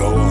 go on.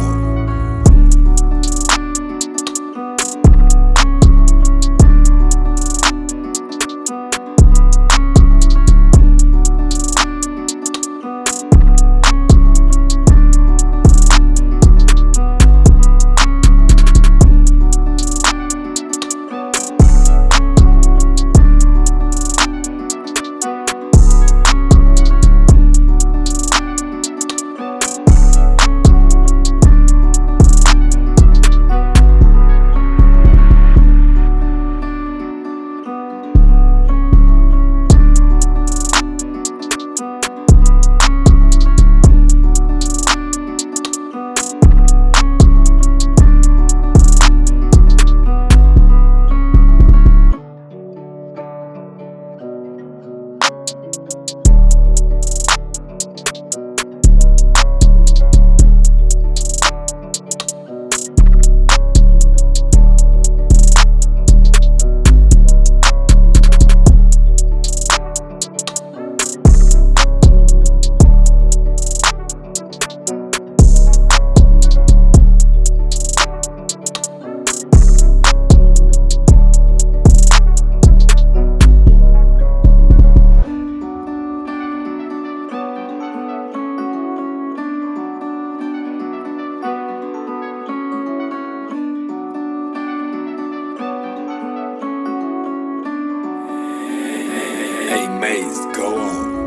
Hey Maze, go on.